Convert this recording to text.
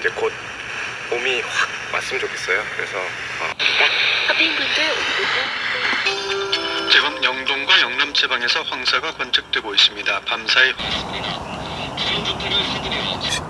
이제 곧 봄이 확 왔으면 좋겠어요. 그래서 어, 지금 영동과 영남 지방에서 황사가 관측되고 있습니다. 밤사이 시들이